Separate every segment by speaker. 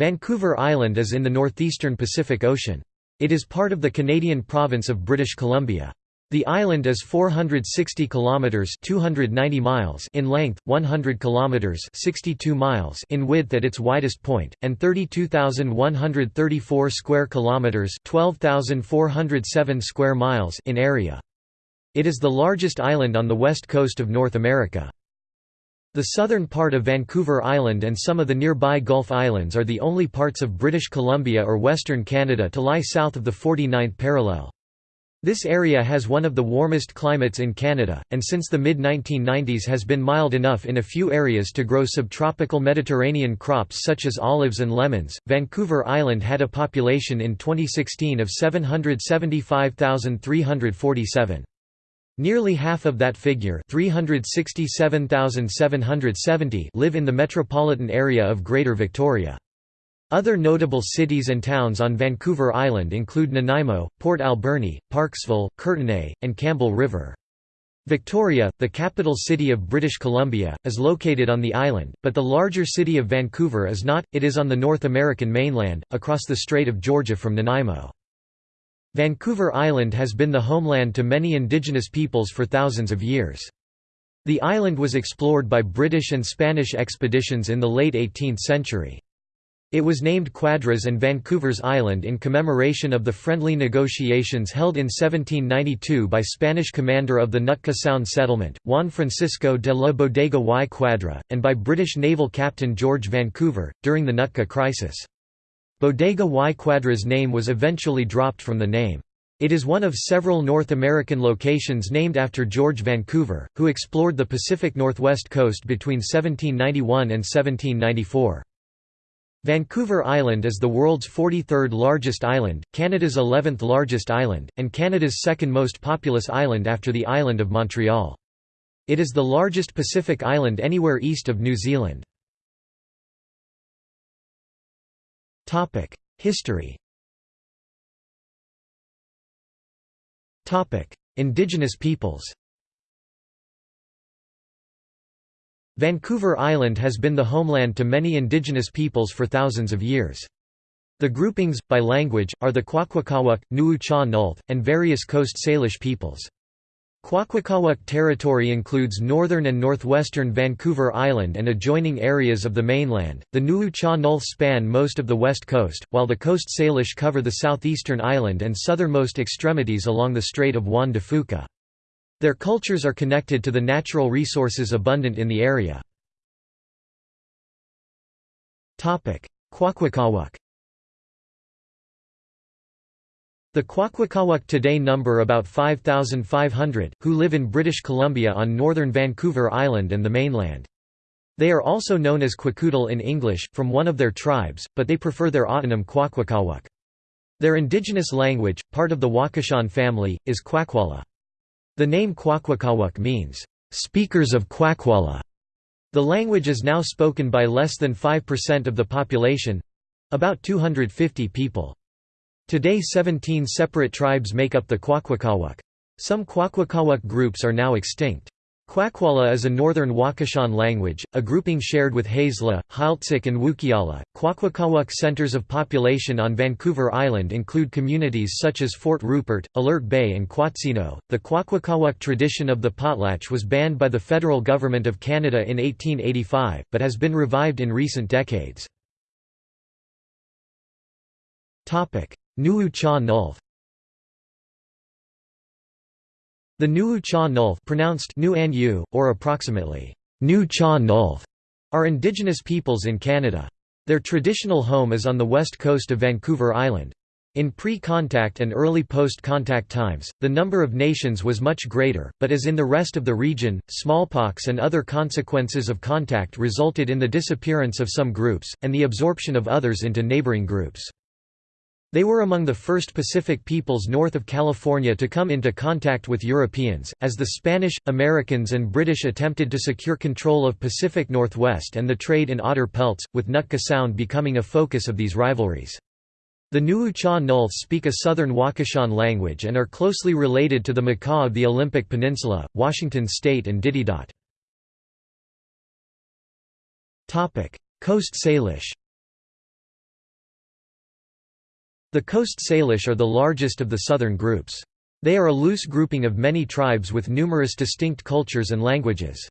Speaker 1: Vancouver Island is in the northeastern Pacific Ocean. It is part of the Canadian province of British Columbia. The island is 460 kilometers (290 miles) in length, 100 kilometers (62 miles) in width at its widest point, and 32,134 square kilometers (12,407 square miles) in area. It is the largest island on the west coast of North America. The southern part of Vancouver Island and some of the nearby Gulf Islands are the only parts of British Columbia or Western Canada to lie south of the 49th parallel. This area has one of the warmest climates in Canada, and since the mid-1990s has been mild enough in a few areas to grow subtropical Mediterranean crops such as olives and lemons. Vancouver Island had a population in 2016 of 775,347. Nearly half of that figure 367,770 live in the metropolitan area of Greater Victoria. Other notable cities and towns on Vancouver Island include Nanaimo, Port Alberni, Parksville, Courtenay, and Campbell River. Victoria, the capital city of British Columbia, is located on the island, but the larger city of Vancouver is not, it is on the North American mainland, across the Strait of Georgia from Nanaimo. Vancouver Island has been the homeland to many indigenous peoples for thousands of years. The island was explored by British and Spanish expeditions in the late 18th century. It was named Quadras and Vancouver's Island in commemoration of the friendly negotiations held in 1792 by Spanish commander of the Nootka Sound settlement, Juan Francisco de la Bodega y Quadra, and by British naval captain George Vancouver, during the Nootka crisis. Bodega y Quadra's name was eventually dropped from the name. It is one of several North American locations named after George Vancouver, who explored the Pacific Northwest coast between 1791 and 1794. Vancouver Island is the world's 43rd largest island, Canada's 11th largest island, and Canada's second most populous island after the island of Montreal. It is the largest Pacific island anywhere east of New Zealand. History Indigenous peoples Vancouver Island has been the homeland to many indigenous peoples for thousands of years. The groupings, by language, are the Kwakwaka'wakw, Nuu-chah Nulth, and various Coast Salish peoples. Kwakwaka'wakw territory includes northern and northwestern Vancouver Island and adjoining areas of the mainland. The Nuu-chah Nulth span most of the west coast, while the Coast Salish cover the southeastern island and southernmost extremities along the Strait of Juan de Fuca. Their cultures are connected to the natural resources abundant in the area. Kwakwaka'wakw The Kwakwaka'wakw today number about 5,500, who live in British Columbia on northern Vancouver Island and the mainland. They are also known as Kwakiutl in English, from one of their tribes, but they prefer their autonym Kwakwaka'wakw. Their indigenous language, part of the Wakashan family, is Kwakwala. The name Kwakwaka'wakw means, "...speakers of Kwakwala". The language is now spoken by less than 5% of the population—about 250 people. Today 17 separate tribes make up the Kwakwaka'wakw. Some Kwakwaka'wakw groups are now extinct. Kwakwala is a northern Wakashan language, a grouping shared with Haisla, Heiltsuk and Wukiala. Kwakwaka'wakw centers of population on Vancouver Island include communities such as Fort Rupert, Alert Bay and Quatsino. The Kwakwaka'wakw tradition of the potlatch was banned by the federal government of Canada in 1885, but has been revived in recent decades. Nuu-chah Nulth The Nuu-chah Nulth pronounced Nu An Yu, or approximately Nu-chah Nulth are indigenous peoples in Canada. Their traditional home is on the west coast of Vancouver Island. In pre-contact and early post-contact times, the number of nations was much greater, but as in the rest of the region, smallpox and other consequences of contact resulted in the disappearance of some groups, and the absorption of others into neighboring groups. They were among the first Pacific peoples north of California to come into contact with Europeans, as the Spanish, Americans and British attempted to secure control of Pacific Northwest and the trade in otter pelts, with Nootka Sound becoming a focus of these rivalries. The Nuu-chah Nulth speak a southern Wakashan language and are closely related to the Makah of the Olympic Peninsula, Washington State and Ditidaht. Coast Salish The Coast Salish are the largest of the southern groups. They are a loose grouping of many tribes with numerous distinct cultures and languages.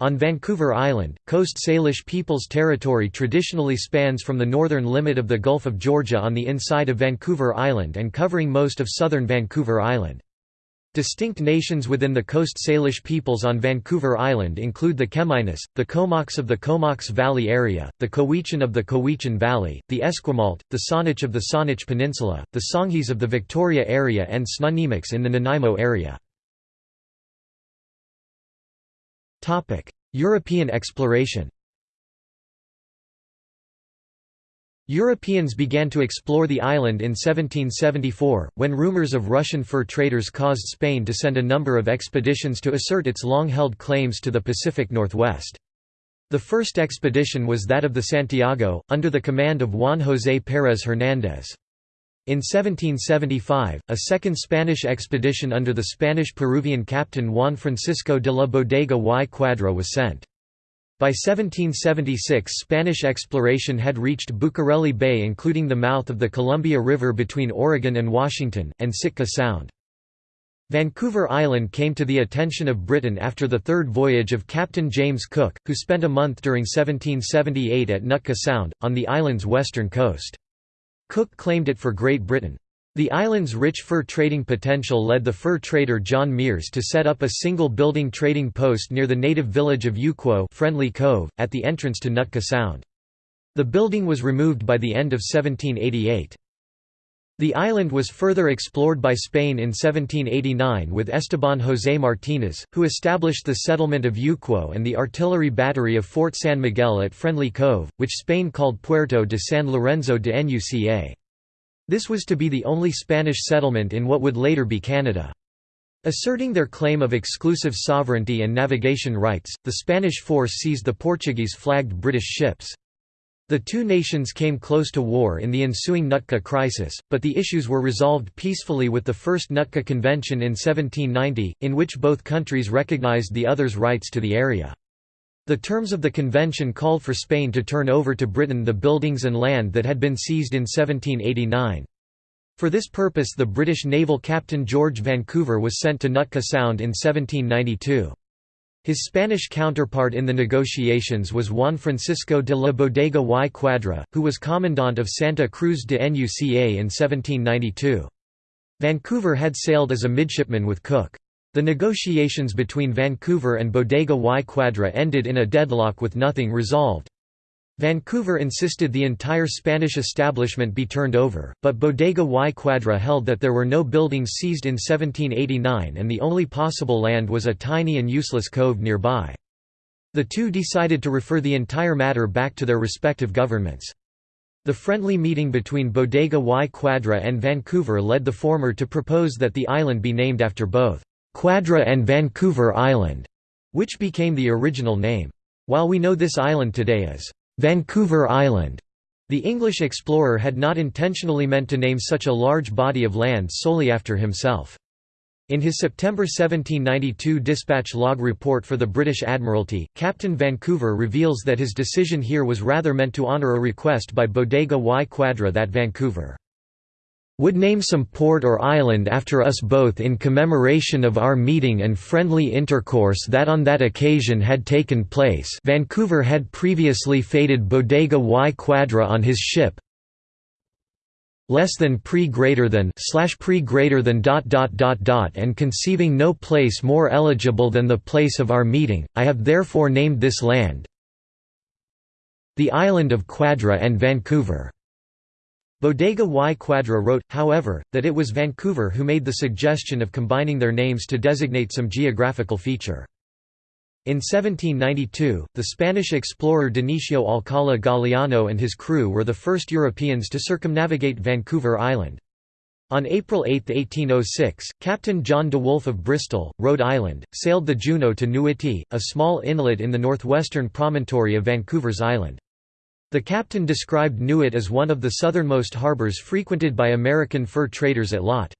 Speaker 1: On Vancouver Island, Coast Salish Peoples Territory traditionally spans from the northern limit of the Gulf of Georgia on the inside of Vancouver Island and covering most of southern Vancouver Island. Distinct nations within the Coast Salish peoples on Vancouver Island include the Chemainus, the Comox of the Comox Valley area, the Cowichan of the Cowichan Valley, the Esquimalt, the Saanich of the Saanich Peninsula, the Songhees of the Victoria area and Snuneymuxw in the Nanaimo area. European exploration Europeans began to explore the island in 1774, when rumors of Russian fur traders caused Spain to send a number of expeditions to assert its long-held claims to the Pacific Northwest. The first expedition was that of the Santiago, under the command of Juan José Pérez Hernández. In 1775, a second Spanish expedition under the Spanish-Peruvian captain Juan Francisco de la Bodega y Cuadra was sent. By 1776 Spanish exploration had reached Bucareli Bay including the mouth of the Columbia River between Oregon and Washington, and Sitka Sound. Vancouver Island came to the attention of Britain after the third voyage of Captain James Cook, who spent a month during 1778 at Nootka Sound, on the island's western coast. Cook claimed it for Great Britain. The island's rich fur trading potential led the fur trader John Meares to set up a single building trading post near the native village of Yuquot Friendly Cove, at the entrance to Nootka Sound. The building was removed by the end of 1788. The island was further explored by Spain in 1789 with Esteban José Martínez, who established the settlement of Yuquot and the artillery battery of Fort San Miguel at Friendly Cove, which Spain called Puerto de San Lorenzo de Nuca. This was to be the only Spanish settlement in what would later be Canada. Asserting their claim of exclusive sovereignty and navigation rights, the Spanish force seized the Portuguese-flagged British ships. The two nations came close to war in the ensuing Nootka crisis, but the issues were resolved peacefully with the First Nootka Convention in 1790, in which both countries recognized the other's rights to the area. The terms of the convention called for Spain to turn over to Britain the buildings and land that had been seized in 1789. For this purpose the British naval captain George Vancouver was sent to Nootka Sound in 1792. His Spanish counterpart in the negotiations was Juan Francisco de la Bodega y Cuadra, who was commandant of Santa Cruz de Nuca in 1792. Vancouver had sailed as a midshipman with Cook. The negotiations between Vancouver and Bodega y Quadra ended in a deadlock with nothing resolved. Vancouver insisted the entire Spanish establishment be turned over, but Bodega y Quadra held that there were no buildings seized in 1789 and the only possible land was a tiny and useless cove nearby. The two decided to refer the entire matter back to their respective governments. The friendly meeting between Bodega y Quadra and Vancouver led the former to propose that the island be named after both, Cuadra and Vancouver Island, which became the original name. While we know this island today as Vancouver Island. The English explorer had not intentionally meant to name such a large body of land solely after himself. In his September 1792 dispatch log report for the British Admiralty, Captain Vancouver reveals that his decision here was rather meant to honour a request by Bodega y Quadra that Vancouver would name some port or island after us both in commemoration of our meeting and friendly intercourse that on that occasion had taken place Vancouver had previously fated Bodega y Quadra on his ship less than pre greater than slash pre greater than dot dot dot dot and conceiving no place more eligible than the place of our meeting, I have therefore named this land the island of Quadra and Vancouver. Bodega y Quadra wrote, however, that it was Vancouver who made the suggestion of combining their names to designate some geographical feature. In 1792, the Spanish explorer Dionisio Alcala Galiano and his crew were the first Europeans to circumnavigate Vancouver Island. On April 8, 1806, Captain John de Wolfe of Bristol, Rhode Island, sailed the Juno to Nuiti, a small inlet in the northwestern promontory of Vancouver's island. The captain described Nuit as one of the southernmost harbors frequented by American fur traders at lot.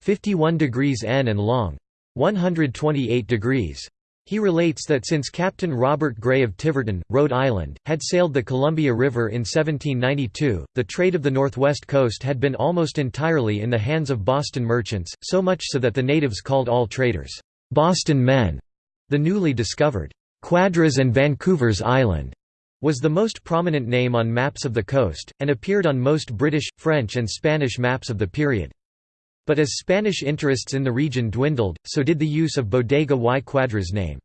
Speaker 1: 51 degrees N and long. 128 degrees. He relates that since Captain Robert Gray of Tiverton, Rhode Island, had sailed the Columbia River in 1792, the trade of the northwest coast had been almost entirely in the hands of Boston merchants, so much so that the natives called all traders, "'Boston men'". The newly discovered, "'Quadras and Vancouver's Island' was the most prominent name on maps of the coast, and appeared on most British, French and Spanish maps of the period. But as Spanish interests in the region dwindled, so did the use of Bodega y Quadras name.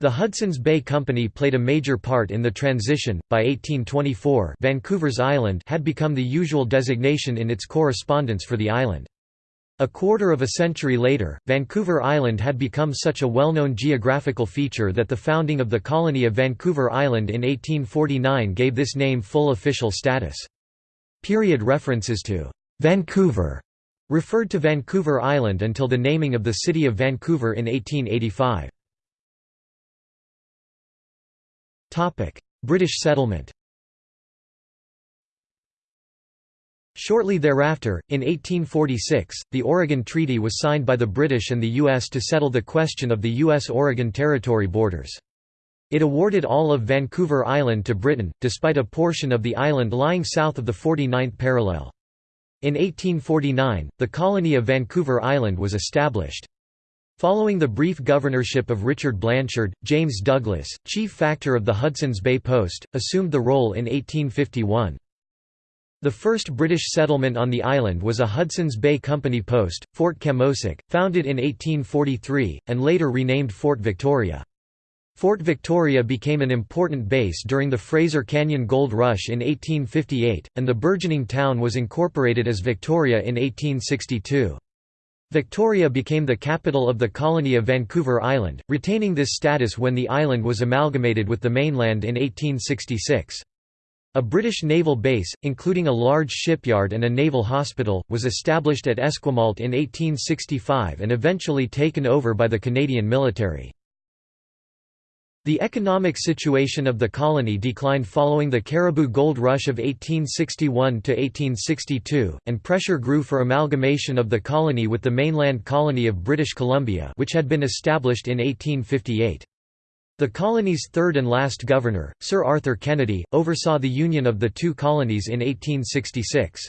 Speaker 1: The Hudson's Bay Company played a major part in the transition. By 1824, Vancouver's Island had become the usual designation in its correspondence for the island. A quarter of a century later, Vancouver Island had become such a well-known geographical feature that the founding of the colony of Vancouver Island in 1849 gave this name full official status. Period references to Vancouver referred to Vancouver Island until the naming of the city of Vancouver in 1885. British settlement Shortly thereafter, in 1846, the Oregon Treaty was signed by the British and the U.S. to settle the question of the U.S.-Oregon Territory borders. It awarded all of Vancouver Island to Britain, despite a portion of the island lying south of the 49th parallel. In 1849, the colony of Vancouver Island was established. Following the brief governorship of Richard Blanshard, James Douglas, chief factor of the Hudson's Bay Post, assumed the role in 1851. The first British settlement on the island was a Hudson's Bay Company post, Fort Camosun, founded in 1843, and later renamed Fort Victoria. Fort Victoria became an important base during the Fraser Canyon Gold Rush in 1858, and the burgeoning town was incorporated as Victoria in 1862. Victoria became the capital of the colony of Vancouver Island, retaining this status when the island was amalgamated with the mainland in 1866. A British naval base, including a large shipyard and a naval hospital, was established at Esquimalt in 1865 and eventually taken over by the Canadian military. The economic situation of the colony declined following the Cariboo Gold Rush of 1861–1862, and pressure grew for amalgamation of the colony with the mainland colony of British Columbia which had been established in 1858. The colony's third and last governor, Sir Arthur Kennedy, oversaw the union of the two colonies in 1866.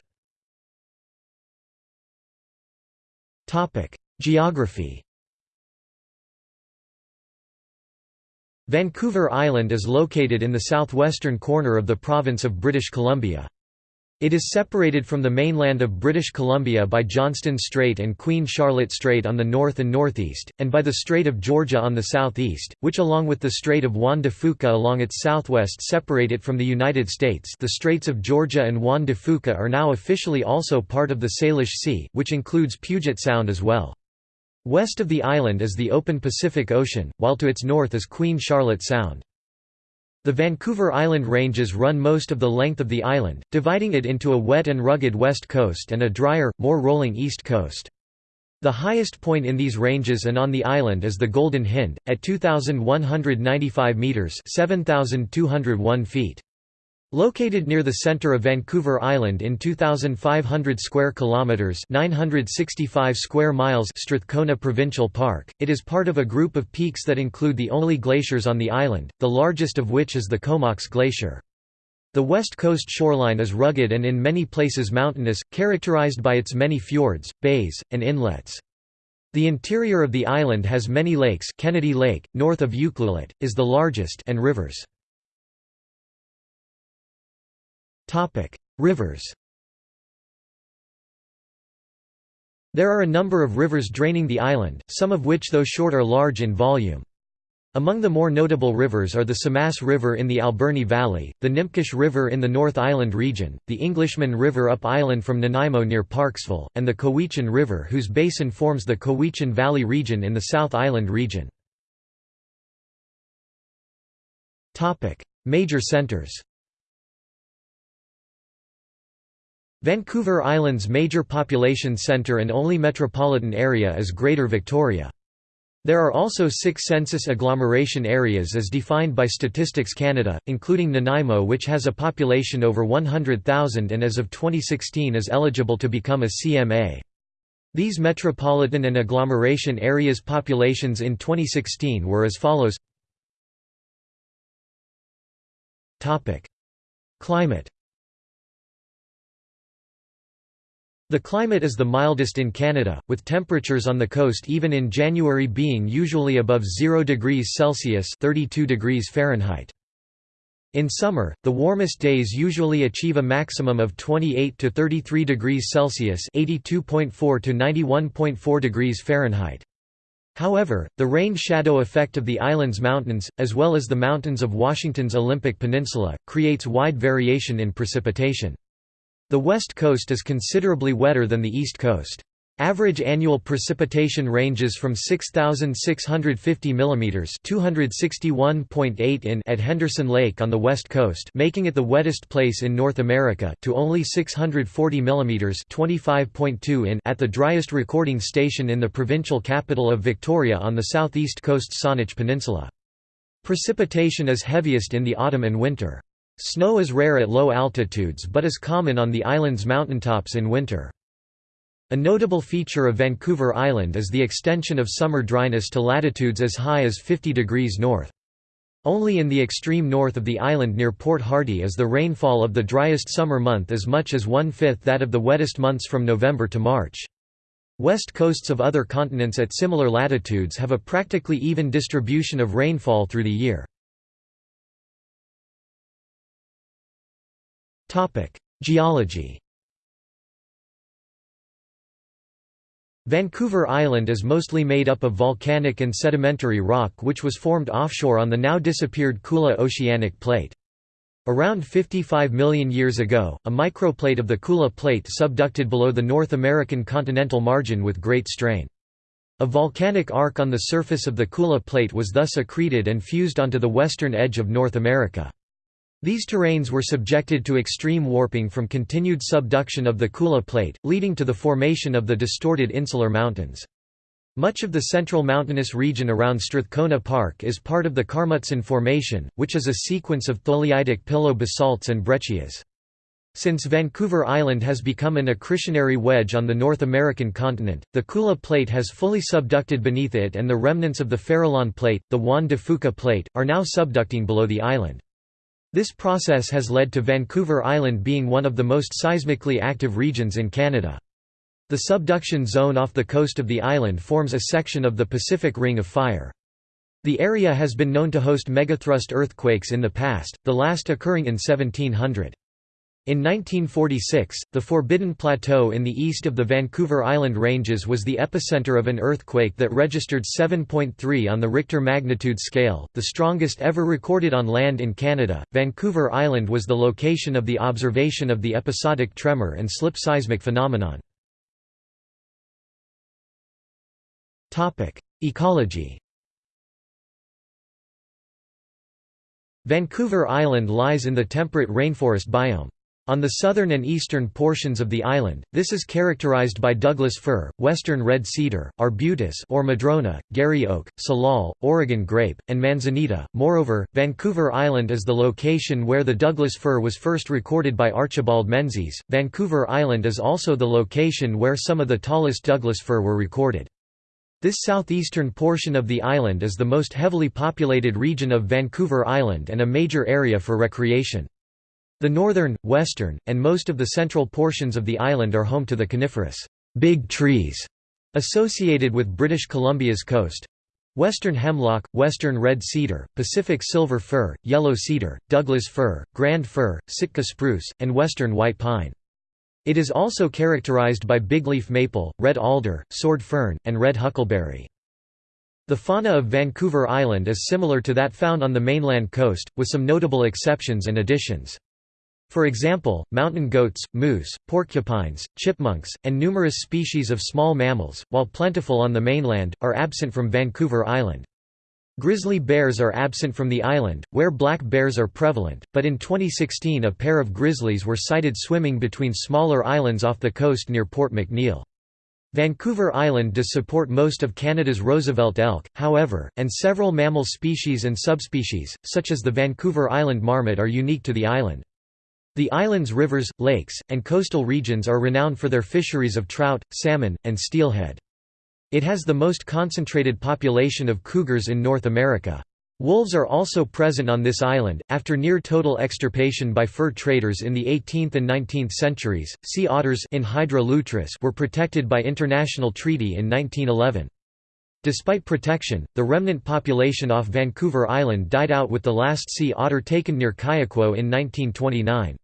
Speaker 1: Geography Vancouver Island is located in the southwestern corner of the province of British Columbia. It is separated from the mainland of British Columbia by Johnstone Strait and Queen Charlotte Strait on the north and northeast, and by the Strait of Georgia on the southeast, which along with the Strait of Juan de Fuca along its southwest separate it from the United States the Straits of Georgia and Juan de Fuca are now officially also part of the Salish Sea, which includes Puget Sound as well. West of the island is the open Pacific Ocean, while to its north is Queen Charlotte Sound. The Vancouver Island Ranges run most of the length of the island, dividing it into a wet and rugged west coast and a drier, more rolling east coast. The highest point in these ranges and on the island is the Golden Hind, at 2,195 metres 7,201 feet. Located near the center of Vancouver Island in 2500 square kilometers, 965 square miles Strathcona Provincial Park, it is part of a group of peaks that include the only glaciers on the island, the largest of which is the Comox Glacier. The west coast shoreline is rugged and in many places mountainous, characterized by its many fjords, bays, and inlets. The interior of the island has many lakes Kennedy Lake, north of Ucluelet, is the largest and rivers. Rivers There are a number of rivers draining the island, some of which though short are large in volume. Among the more notable rivers are the Somass River in the Alberni Valley, the Nimpkish River in the North Island region, the Englishman River up island from Nanaimo near Parksville, and the Cowichan River whose basin forms the Cowichan Valley region in the South Island region. Major centers Vancouver Island's major population centre and only metropolitan area is Greater Victoria. There are also six census agglomeration areas as defined by Statistics Canada, including Nanaimo which has a population over 100,000 and as of 2016 is eligible to become a CMA. These metropolitan and agglomeration areas populations in 2016 were as follows Climate The climate is the mildest in Canada, with temperatures on the coast even in January being usually above 0 degrees Celsius 32 degrees Fahrenheit. In summer, the warmest days usually achieve a maximum of 28 to 33 degrees Celsius (82.4 to 91.4 degrees Fahrenheit). However, the rain shadow effect of the island's mountains, as well as the mountains of Washington's Olympic Peninsula, creates wide variation in precipitation. The west coast is considerably wetter than the east coast. Average annual precipitation ranges from 6650 mm (261.8 in) at Henderson Lake on the west coast, making it the wettest place in North America, to only 640 mm (25.2 in) at the driest recording station in the provincial capital of Victoria on the southeast coast Saanich Peninsula. Precipitation is heaviest in the autumn and winter. Snow is rare at low altitudes but is common on the island's mountaintops in winter. A notable feature of Vancouver Island is the extension of summer dryness to latitudes as high as 50 degrees north. Only in the extreme north of the island near Port Hardy is the rainfall of the driest summer month as much as one-fifth that of the wettest months from November to March. West coasts of other continents at similar latitudes have a practically even distribution of rainfall through the year. Geology Vancouver Island is mostly made up of volcanic and sedimentary rock which was formed offshore on the now disappeared Kula Oceanic Plate. Around 55 million years ago, a microplate of the Kula Plate subducted below the North American continental margin with great strain. A volcanic arc on the surface of the Kula Plate was thus accreted and fused onto the western edge of North America. These terrains were subjected to extreme warping from continued subduction of the Kula Plate, leading to the formation of the distorted insular mountains. Much of the central mountainous region around Strathcona Park is part of the Karmutsen Formation, which is a sequence of tholeiitic pillow basalts and breccias. Since Vancouver Island has become an accretionary wedge on the North American continent, the Kula Plate has fully subducted beneath it and the remnants of the Farallon Plate, the Juan de Fuca Plate, are now subducting below the island. This process has led to Vancouver Island being one of the most seismically active regions in Canada. The subduction zone off the coast of the island forms a section of the Pacific Ring of Fire. The area has been known to host megathrust earthquakes in the past, the last occurring in 1700. In 1946, the Forbidden Plateau in the east of the Vancouver Island Ranges was the epicenter of an earthquake that registered 7.3 on the Richter magnitude scale, the strongest ever recorded on land in Canada. Vancouver Island was the location of the observation of the episodic tremor and slip seismic phenomenon. Topic: Ecology. Vancouver Island lies in the temperate rainforest biome. On the southern and eastern portions of the island, this is characterized by Douglas fir, western red cedar, arbutus or madrona, Garry oak, salal, Oregon grape, and manzanita. Moreover, Vancouver Island is the location where the Douglas fir was first recorded by Archibald Menzies. Vancouver Island is also the location where some of the tallest Douglas fir were recorded. This southeastern portion of the island is the most heavily populated region of Vancouver Island and a major area for recreation. The northern, western, and most of the central portions of the island are home to the coniferous big trees associated with British Columbia's coast. Western hemlock, western red cedar, Pacific silver fir, yellow cedar, Douglas fir, grand fir, Sitka spruce, and western white pine. It is also characterized by bigleaf maple, red alder, sword fern, and red huckleberry. The fauna of Vancouver Island is similar to that found on the mainland coast, with some notable exceptions and additions. For example, mountain goats, moose, porcupines, chipmunks, and numerous species of small mammals, while plentiful on the mainland, are absent from Vancouver Island. Grizzly bears are absent from the island, where black bears are prevalent, but in 2016 a pair of grizzlies were sighted swimming between smaller islands off the coast near Port McNeill. Vancouver Island does support most of Canada's Roosevelt elk, however, and several mammal species and subspecies, such as the Vancouver Island marmot are unique to the island. The island's rivers, lakes, and coastal regions are renowned for their fisheries of trout, salmon, and steelhead. It has the most concentrated population of cougars in North America. Wolves are also present on this island. After near total extirpation by fur traders in the 18th and 19th centuries, sea otters Enhydra lutris were protected by international treaty in 1911. Despite protection, the remnant population off Vancouver Island died out with the last sea otter taken near Kyuquot in 1929.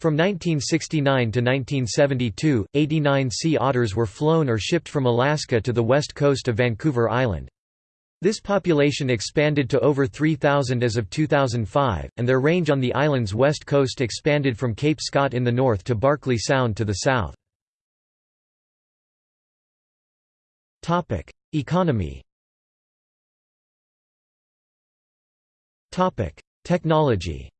Speaker 1: From 1969 to 1972, 89 sea otters were flown or shipped from Alaska to the west coast of Vancouver Island. This population expanded to over 3,000 as of 2005, and their range on the island's west coast expanded from Cape Scott in the north to Barkley Sound to the south. Economy Technology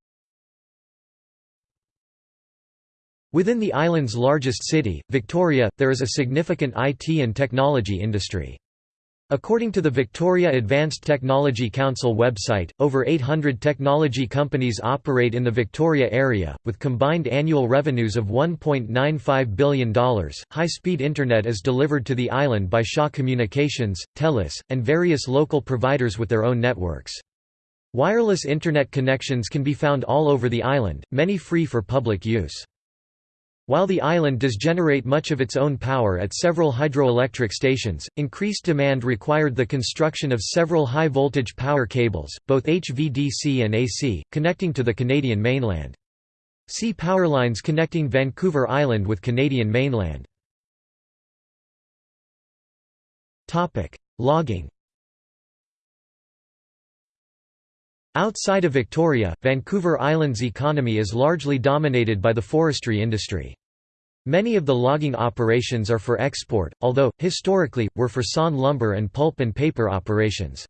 Speaker 1: Within the island's largest city, Victoria, there is a significant IT and technology industry. According to the Victoria Advanced Technology Council website, over 800 technology companies operate in the Victoria area, with combined annual revenues of $1.95 billion. High speed Internet is delivered to the island by Shaw Communications, TELUS, and various local providers with their own networks. Wireless Internet connections can be found all over the island, many free for public use. While the island does generate much of its own power at several hydroelectric stations, increased demand required the construction of several high-voltage power cables, both HVDC and AC, connecting to the Canadian mainland. See power lines connecting Vancouver Island with Canadian mainland. Logging Outside of Victoria, Vancouver Island's economy is largely dominated by the forestry industry. Many of the logging operations are for export, although, historically, were for sawn lumber and pulp and paper operations.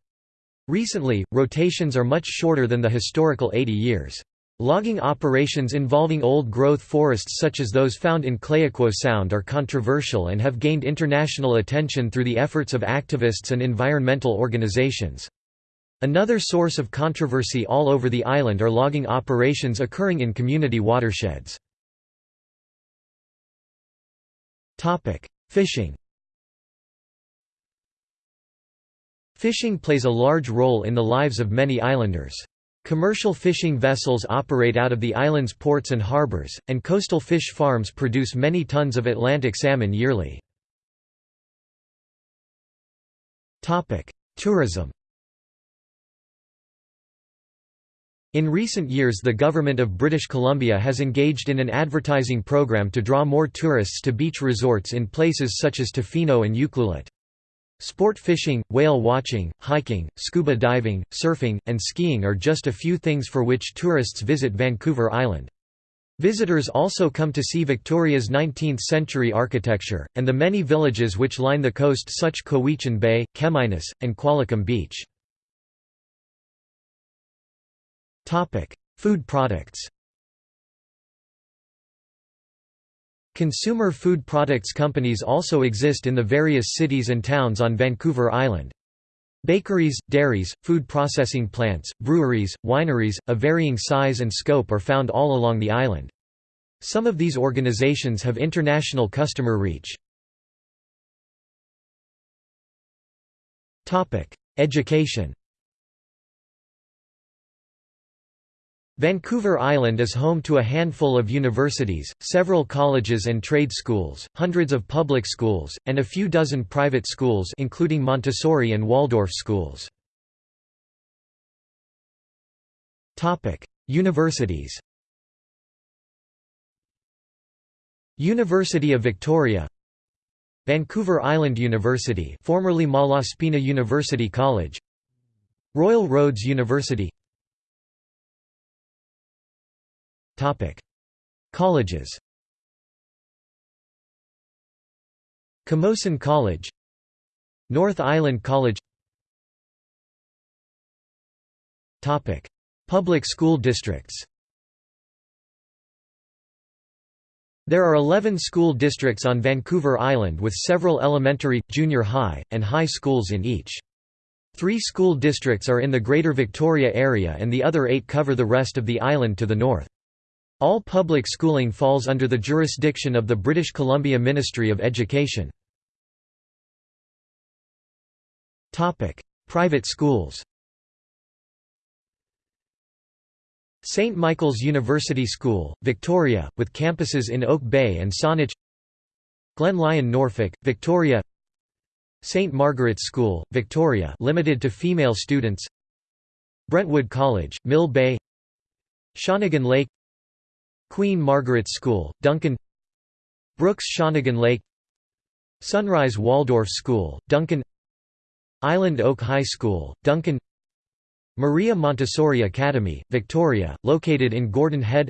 Speaker 1: Recently, rotations are much shorter than the historical 80 years. Logging operations involving old-growth forests such as those found in Clayoquot Sound are controversial and have gained international attention through the efforts of activists and environmental organizations. Another source of controversy all over the island are logging operations occurring in community watersheds. Fishing Fishing plays a large role in the lives of many islanders. Commercial fishing vessels operate out of the island's ports and harbors, and coastal fish farms produce many tons of Atlantic salmon yearly. Tourism In recent years the government of British Columbia has engaged in an advertising program to draw more tourists to beach resorts in places such as Tofino and Ucluelet. Sport fishing, whale watching, hiking, scuba diving, surfing, and skiing are just a few things for which tourists visit Vancouver Island. Visitors also come to see Victoria's 19th-century architecture, and the many villages which line the coast such Cowichan Bay, Chemainus, and Qualicum Beach. Food products Consumer food products companies also exist in the various cities and towns on Vancouver Island. Bakeries, dairies, food processing plants, breweries, wineries, of varying size and scope are found all along the island. Some of these organizations have international customer reach. Education Vancouver Island is home to a handful of universities, several colleges and trade schools, hundreds of public schools, and a few dozen private schools including Montessori and Waldorf schools. Universities. University of Victoria. Vancouver Island University formerly Malaspina University College. Royal Roads University Colleges Camosun College North Island College Public school districts There are 11 school districts on Vancouver Island with several elementary, junior high, and high schools in each. Three school districts are in the Greater Victoria area and the other eight cover the rest of the island to the north. All public schooling falls under the jurisdiction of the British Columbia Ministry of Education. Private schools St. Michael's University School, Victoria, with campuses in Oak Bay and Saanich Glen Lyon Norfolk, Victoria St. Margaret's School, Victoria limited to female students Brentwood College, Mill Bay Shawnigan Lake Queen Margaret's School, Duncan Brookes Shawnigan Lake Sunrise Waldorf School, Duncan Island Oak High School, Duncan Maria Montessori Academy, Victoria, located in Gordon Head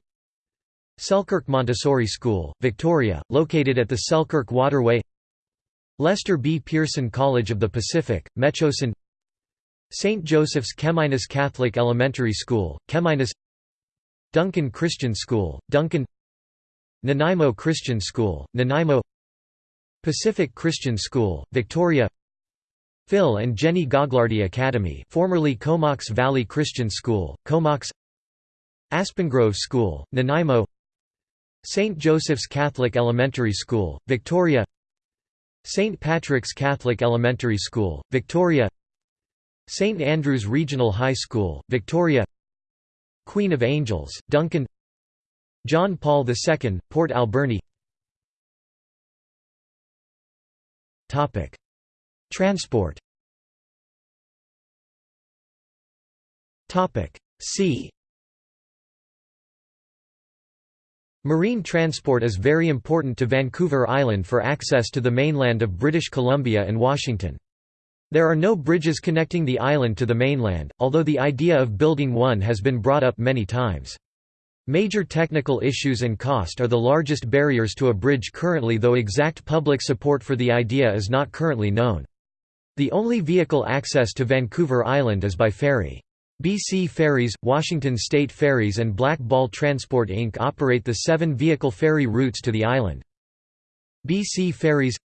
Speaker 1: Selkirk Montessori School, Victoria, located at the Selkirk Waterway Lester B. Pearson College of the Pacific, Metchosin St. Joseph's Chemainus Catholic Elementary School, Chemainus Duncan Christian School, Duncan Nanaimo Christian School, Nanaimo Pacific Christian School, Victoria Phil and Jenny Gagliardi Academy formerly Comox Valley Christian School, Comox Aspengrove School, Nanaimo St. Joseph's Catholic Elementary School, Victoria St. Patrick's Catholic Elementary School, Victoria St. Andrews Regional High School, Victoria Queen of Angels, Duncan. John Paul II, Port Alberni. Transport. Sea Marine transport is very important to Vancouver Island for access to the mainland of British Columbia and Washington. There are no bridges connecting the island to the mainland, although the idea of building one has been brought up many times. Major technical issues and cost are the largest barriers to a bridge currently though exact public support for the idea is not currently known. The only vehicle access to Vancouver Island is by ferry. BC Ferries, Washington State Ferries and Black Ball Transport Inc. operate the seven vehicle ferry routes to the island. BC Ferries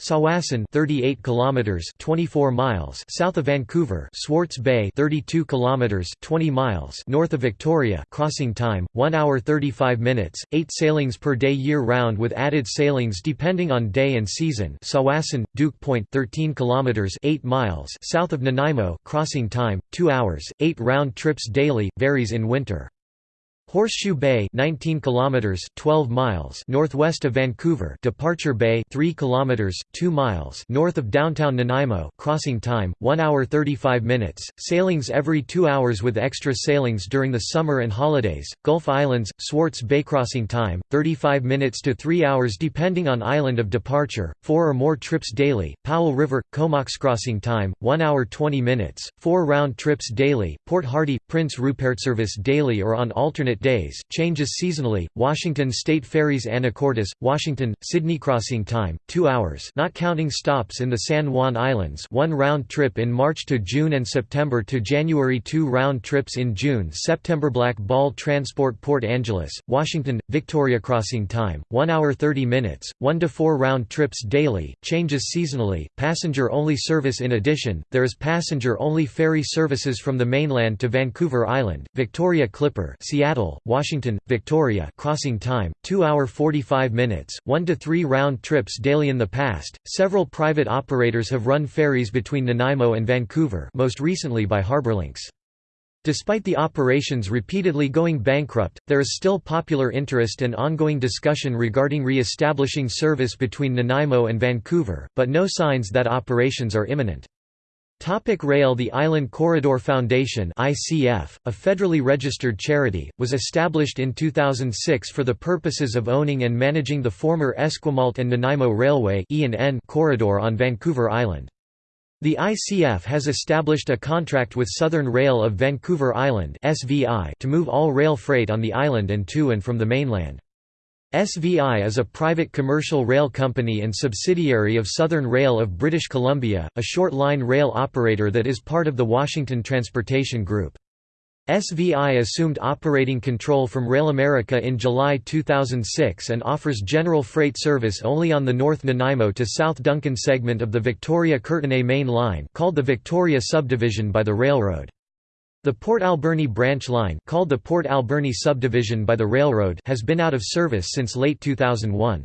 Speaker 1: Tsawwassen 38 kilometers 24 miles south of Vancouver Swartz Bay 32 kilometers 20 miles north of Victoria crossing time 1 hour 35 minutes 8 sailings per day year round with added sailings depending on day and season. Tsawwassen Duke Point 13 kilometers 8 miles south of Nanaimo crossing time 2 hours 8 round trips daily varies in winter Horseshoe Bay 19 kilometers 12 miles northwest of Vancouver. Departure Bay 3 kilometers 2 miles north of downtown Nanaimo. Crossing time 1 hour 35 minutes. Sailings every 2 hours with extra sailings during the summer and holidays. Gulf Islands Swartz Bay crossing time 35 minutes to 3 hours depending on island of departure. 4 or more trips daily. Powell River Comox crossing time 1 hour 20 minutes. 4 round trips daily. Port Hardy Prince Rupert service daily or on alternate days, changes seasonally. Washington State Ferries Anacortes, Washington, Sidney crossing time 2 hours, not counting stops in the San Juan Islands. One round trip in March to June and September to January. Two round trips in June, September. Black Ball Transport Port Angeles, Washington, Victoria crossing time 1 hour 30 minutes, 1 to 4 round trips daily, changes seasonally. Passenger only service in addition, there is passenger only ferry services from the mainland to Vancouver Island, Victoria Clipper, Seattle, Washington, Victoria crossing time, 2 hour 45 minutes, 1 to 3 round trips daily in the past. Several private operators have run ferries between Nanaimo and Vancouver most recently by HarbourLynx. Despite the operations repeatedly going bankrupt, there is still popular interest and ongoing discussion regarding re-establishing service between Nanaimo and Vancouver, but no signs that operations are imminent. Topic Rail The Island Corridor Foundation ICF, a federally registered charity, was established in 2006 for the purposes of owning and managing the former Esquimalt and Nanaimo Railway corridor on Vancouver Island. The ICF has established a contract with Southern Rail of Vancouver Island to move all rail freight on the island and to and from the mainland. SVI is a private commercial rail company and subsidiary of Southern Rail of British Columbia, a short-line rail operator that is part of the Washington Transportation Group. SVI assumed operating control from Rail America in July 2006 and offers general freight service only on the North Nanaimo to South Duncan segment of the Victoria-Courtenay Main Line called the Victoria Subdivision by the railroad. The Port Alberni branch line called the Port Alberni subdivision by the railroad has been out of service since late 2001.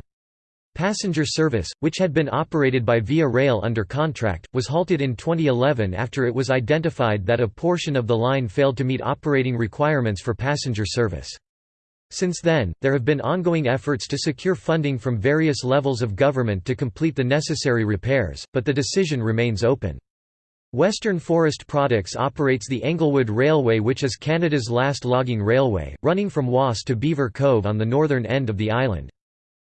Speaker 1: Passenger service, which had been operated by Via Rail under contract, was halted in 2011 after it was identified that a portion of the line failed to meet operating requirements for passenger service. Since then, there have been ongoing efforts to secure funding from various levels of government to complete the necessary repairs, but the decision remains open. Western Forest Products operates the Englewood Railway which is Canada's last logging railway, running from Woss to Beaver Cove on the northern end of the island.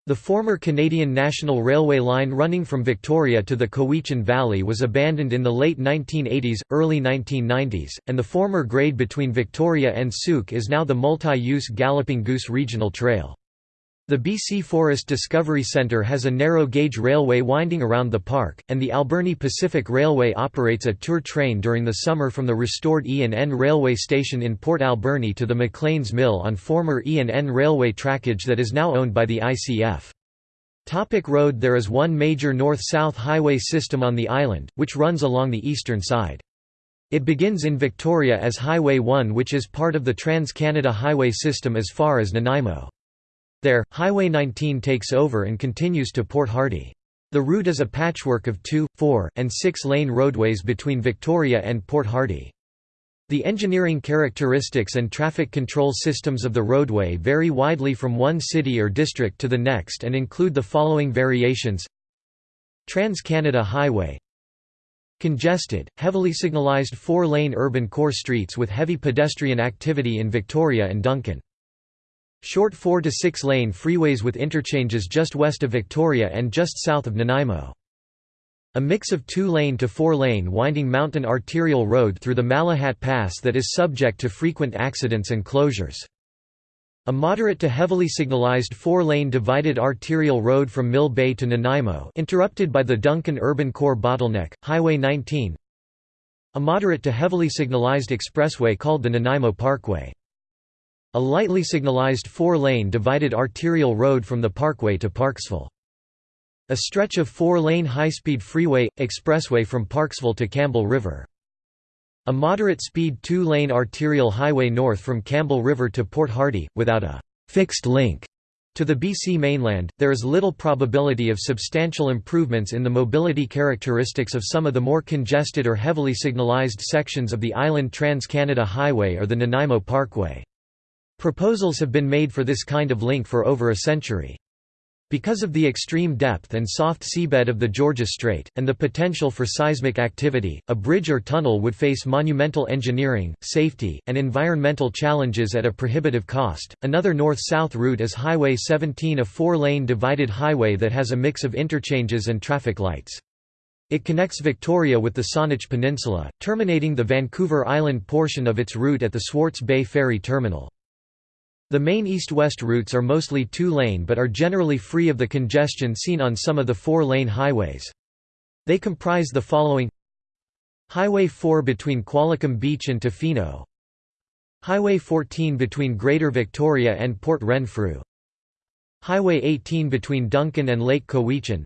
Speaker 1: The former Canadian National Railway line running from Victoria to the Cowichan Valley was abandoned in the late 1980s, early 1990s, and the former grade between Victoria and Sooke is now the multi-use Galloping Goose Regional Trail. The BC Forest Discovery Centre has a narrow-gauge railway winding around the park, and the Alberni Pacific Railway operates a tour train during the summer from the restored E&N railway station in Port Alberni to the McLean's Mill on former E&N railway trackage that is now owned by the ICF. Topic road There is one major north-south highway system on the island, which runs along the eastern side. It begins in Victoria as Highway 1 which is part of the Trans-Canada Highway system as far as Nanaimo. There, Highway 19 takes over and continues to Port Hardy. The route is a patchwork of two, four, and six-lane roadways between Victoria and Port Hardy. The engineering characteristics and traffic control systems of the roadway vary widely from one city or district to the next and include the following variations Trans-Canada Highway Congested, heavily signalised four-lane urban core streets with heavy pedestrian activity in Victoria and Duncan Short 4 to 6 lane freeways with interchanges just west of Victoria and just south of Nanaimo. A mix of 2-lane to 4-lane winding mountain arterial road through the Malahat Pass that is subject to frequent accidents and closures. A moderate to heavily signalized four-lane divided arterial road from Mill Bay to Nanaimo interrupted by the Duncan Urban Core bottleneck, Highway 19 A moderate to heavily signalized expressway called the Nanaimo Parkway a lightly signalized four-lane divided arterial road from the parkway to Parksville. A stretch of four-lane high-speed freeway, expressway from Parksville to Campbell River. A moderate-speed two-lane arterial highway north from Campbell River to Port Hardy, without a «fixed link» to the BC mainland, there is little probability of substantial improvements in the mobility characteristics of some of the more congested or heavily signalized sections of the Island Trans-Canada Highway or the Nanaimo Parkway. Proposals have been made for this kind of link for over a century. Because of the extreme depth and soft seabed of the Georgia Strait, and the potential for seismic activity, a bridge or tunnel would face monumental engineering, safety, and environmental challenges at a prohibitive cost. Another north south route is Highway 17, a four lane divided highway that has a mix of interchanges and traffic lights. It connects Victoria with the Saanich Peninsula, terminating the Vancouver Island portion of its route at the Swartz Bay Ferry Terminal. The main east-west routes are mostly two-lane but are generally free of the congestion seen on some of the four-lane highways. They comprise the following. Highway 4 between Qualicum Beach and Tofino. Highway 14 between Greater Victoria and Port Renfrew. Highway 18 between Duncan and Lake Cowichan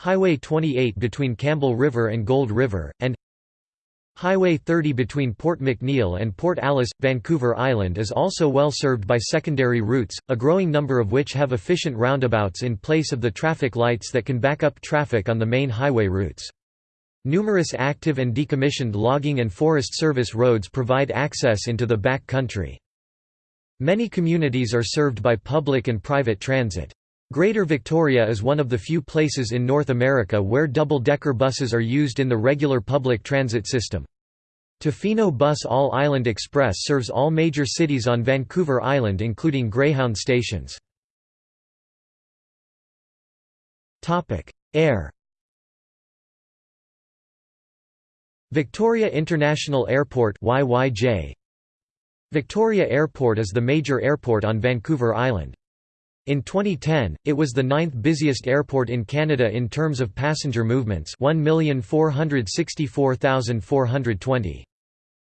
Speaker 1: Highway 28 between Campbell River and Gold River, and Highway 30 between Port McNeill and Port Alice, Vancouver Island is also well served by secondary routes, a growing number of which have efficient roundabouts in place of the traffic lights that can back up traffic on the main highway routes. Numerous active and decommissioned logging and forest service roads provide access into the back country. Many communities are served by public and private transit. Greater Victoria is one of the few places in North America where double-decker buses are used in the regular public transit system. Tofino Bus All Island Express serves all major cities on Vancouver Island including Greyhound stations. Air Victoria International Airport YYJ. Victoria Airport is the major airport on Vancouver Island. In 2010, it was the ninth busiest airport in Canada in terms of passenger movements 1,464,420.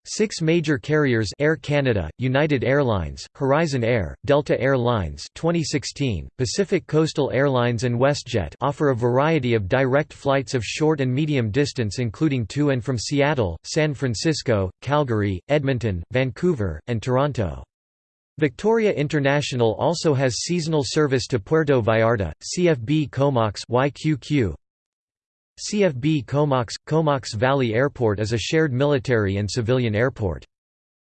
Speaker 1: Six major carriers Air Canada, United Airlines, Horizon Air, Delta Air Lines 2016, Pacific Coastal Airlines and WestJet offer a variety of direct flights of short and medium distance including to and from Seattle, San Francisco, Calgary, Edmonton, Vancouver, and Toronto. Victoria International also has seasonal service to Puerto Vallarta, CFB Comox YQQ, CFB Comox – Comox Valley Airport is a shared military and civilian airport.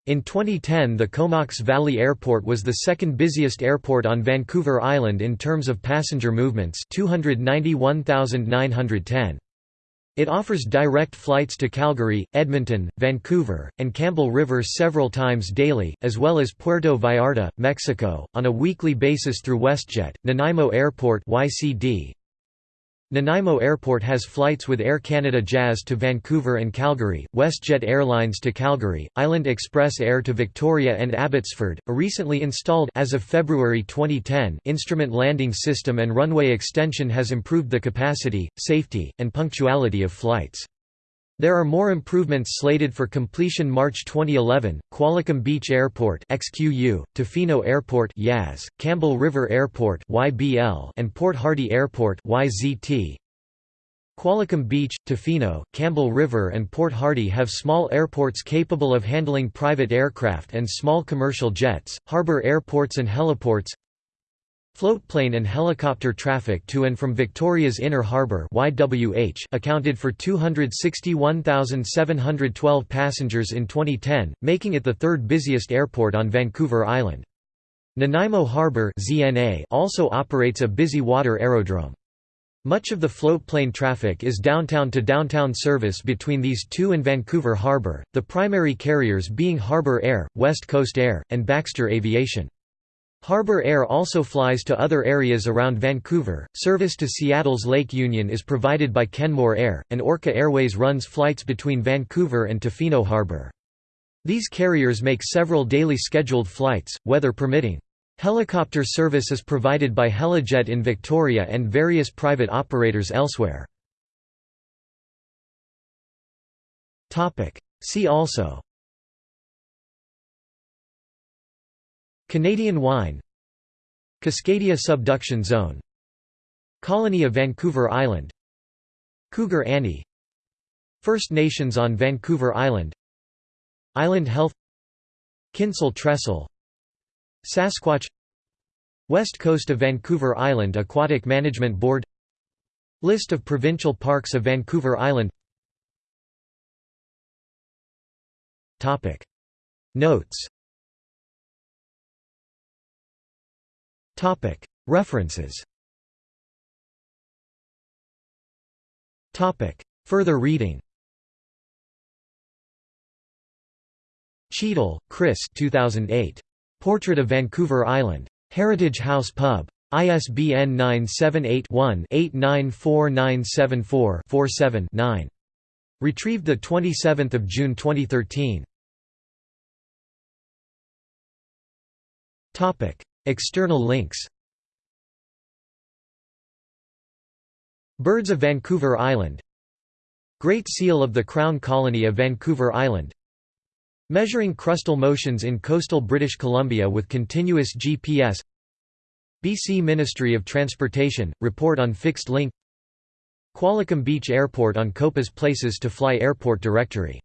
Speaker 1: In 2010 the Comox Valley Airport was the second busiest airport on Vancouver Island in terms of passenger movements 291,910. It offers direct flights to Calgary, Edmonton, Vancouver, and Campbell River several times daily, as well as Puerto Vallarta, Mexico, on a weekly basis through WestJet, Nanaimo Airport YCD, Nanaimo Airport has flights with Air Canada Jazz to Vancouver and Calgary, WestJet Airlines to Calgary, Island Express Air to Victoria and Abbotsford. A recently installed as of February 2010 instrument landing system and runway extension has improved the capacity, safety, and punctuality of flights. There are more improvements slated for completion March 2011, Qualicum Beach Airport XQU, Tofino Airport YAS, Campbell River Airport YBL, and Port Hardy Airport YZT. Qualicum Beach, Tofino, Campbell River and Port Hardy have small airports capable of handling private aircraft and small commercial jets, harbor airports and heliports Floatplane and helicopter traffic to and from Victoria's Inner Harbour accounted for 261,712 passengers in 2010, making it the third busiest airport on Vancouver Island. Nanaimo Harbour also operates a busy water aerodrome. Much of the floatplane traffic is downtown-to-downtown -downtown service between these two and Vancouver Harbour, the primary carriers being Harbour Air, West Coast Air, and Baxter Aviation. Harbour Air also flies to other areas around Vancouver. Service to Seattle's Lake Union is provided by Kenmore Air, and Orca Airways runs flights between Vancouver and Tofino Harbour. These carriers make several daily scheduled flights, weather permitting. Helicopter service is provided by Helijet in Victoria and various private operators elsewhere. See also Canadian wine. Cascadia subduction zone. Colony of Vancouver Island. Cougar Annie. First Nations on Vancouver Island. Island Health. Kinsol Trestle. Sasquatch. West coast of Vancouver Island Aquatic Management Board. List of provincial parks of Vancouver Island. Notes References Further reading Cheadle, Chris 2008. Portrait of Vancouver Island. Heritage House Pub. ISBN 978-1-894974-47-9. Retrieved 27 June 2013. External links. Birds of Vancouver Island. Great Seal of the Crown Colony of Vancouver Island. Measuring crustal motions in coastal British Columbia with continuous GPS BC Ministry of Transportation, report on fixed link. Qualicum Beach Airport on Copa's Places to Fly Airport Directory